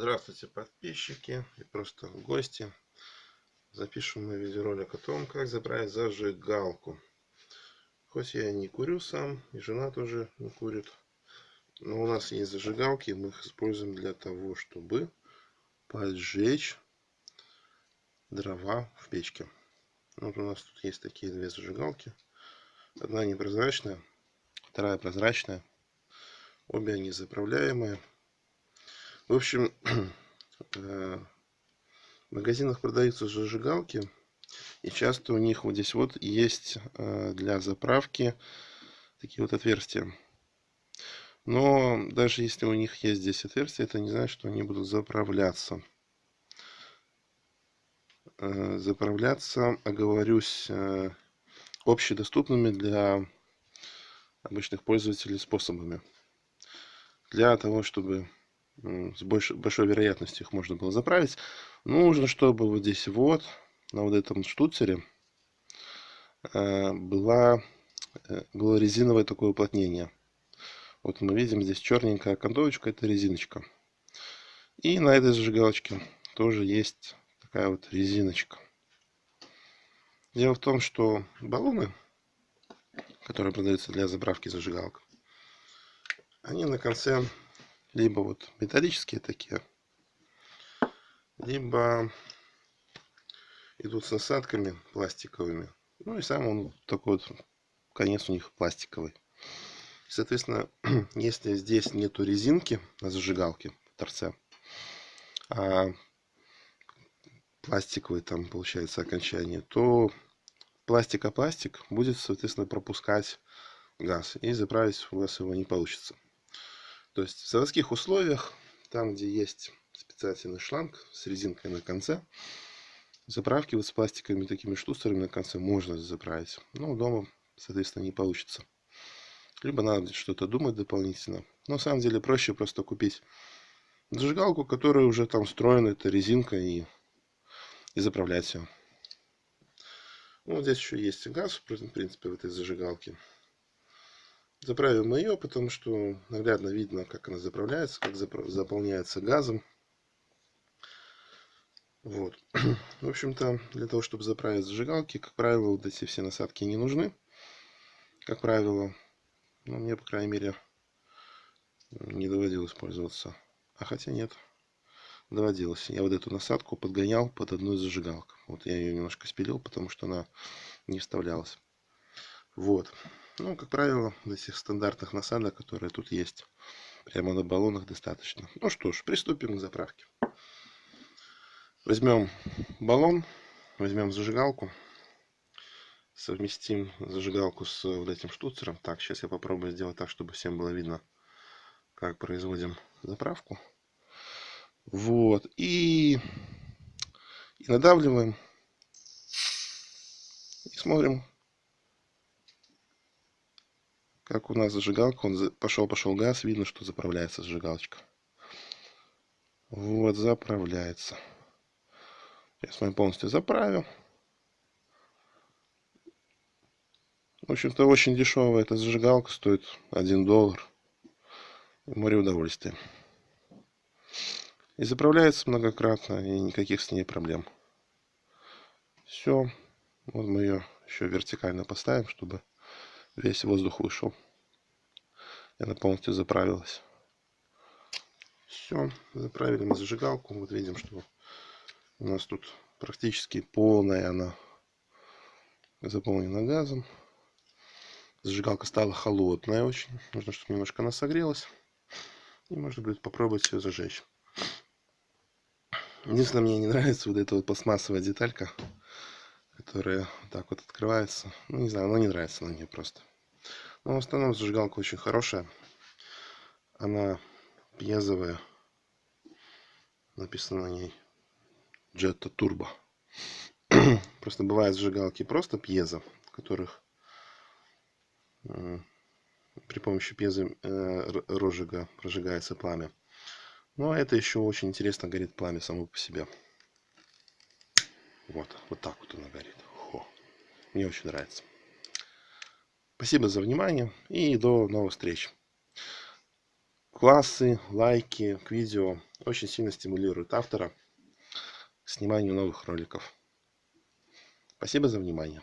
Здравствуйте, подписчики и просто гости. Запишем мы видеоролик о том, как заправить зажигалку. Хоть я не курю сам, и жена тоже не курит. Но у нас есть зажигалки, мы их используем для того, чтобы поджечь дрова в печке. Вот у нас тут есть такие две зажигалки. Одна непрозрачная, вторая прозрачная. Обе они заправляемые. В общем, э, в магазинах продаются зажигалки. И часто у них вот здесь вот есть э, для заправки такие вот отверстия. Но даже если у них есть здесь отверстия, это не значит, что они будут заправляться. Э, заправляться, оговорюсь, общедоступными для обычных пользователей способами. Для того, чтобы с большой, большой вероятностью их можно было заправить. Нужно, чтобы вот здесь вот, на вот этом штуцере, э, была, э, было резиновое такое уплотнение. Вот мы видим здесь черненькая окантовочка, это резиночка. И на этой зажигалочке тоже есть такая вот резиночка. Дело в том, что баллоны, которые продаются для заправки зажигалок, они на конце либо вот металлические такие, либо идут с насадками пластиковыми. Ну и сам он такой вот, конец у них пластиковый. Соответственно, если здесь нету резинки на зажигалке в торце, а пластиковый там получается окончание, то пластик о пластик будет, соответственно, пропускать газ. И заправить у вас его не получится. То есть в заводских условиях, там где есть специальный шланг с резинкой на конце, заправки вот с пластиковыми такими штуцерами на конце можно заправить. Но дома, соответственно, не получится. Либо надо что-то думать дополнительно. Но на самом деле проще просто купить зажигалку, которая уже там встроена, это резинка, и, и заправлять ее. Ну, вот здесь еще есть газ, в принципе, в этой зажигалке. Заправим ее, потому что наглядно видно, как она заправляется, как заполняется газом. Вот. В общем-то, для того, чтобы заправить зажигалки, как правило, вот эти все насадки не нужны. Как правило, ну, мне, по крайней мере, не доводилось пользоваться. А хотя нет, доводилось. Я вот эту насадку подгонял под одну из зажигалок. Вот я ее немножко спилил, потому что она не вставлялась. Вот. Ну, как правило, этих стандартных насадок, которые тут есть, прямо на баллонах достаточно. Ну что ж, приступим к заправке. Возьмем баллон, возьмем зажигалку, совместим зажигалку с вот этим штуцером. Так, сейчас я попробую сделать так, чтобы всем было видно, как производим заправку. Вот, и, и надавливаем. И смотрим, как у нас зажигалка, он пошел, пошел газ, видно, что заправляется зажигалочка. Вот, заправляется. Я с вами полностью заправил. В общем-то, очень дешевая эта зажигалка, стоит 1 доллар. Море удовольствия. И заправляется многократно, и никаких с ней проблем. Все. Вот мы ее еще вертикально поставим, чтобы весь воздух вышел. И она полностью заправилась. Все, заправили мы зажигалку. Вот видим, что у нас тут практически полная она заполнена газом. Зажигалка стала холодная очень. Нужно, чтобы немножко она согрелась. И можно будет попробовать ее зажечь. Единственное, мне не нравится вот эта вот пластмассовая деталька, которая вот так вот открывается. Ну, не знаю, она не нравится на мне просто. Но в основном зажигалка очень хорошая. Она пьезовая. Написано на ней Jetta Turbo. просто бывают зажигалки просто пьезо, которых при помощи пьезо э, розжига прожигается пламя. Но это еще очень интересно горит пламя само по себе. Вот, вот так вот оно горит. Хо. Мне очень нравится. Спасибо за внимание и до новых встреч. Классы, лайки к видео очень сильно стимулирует автора к сниманию новых роликов. Спасибо за внимание.